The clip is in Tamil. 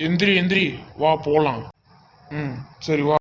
எந்திரி எந்திரி வா போகலாம் ம் சரி வா.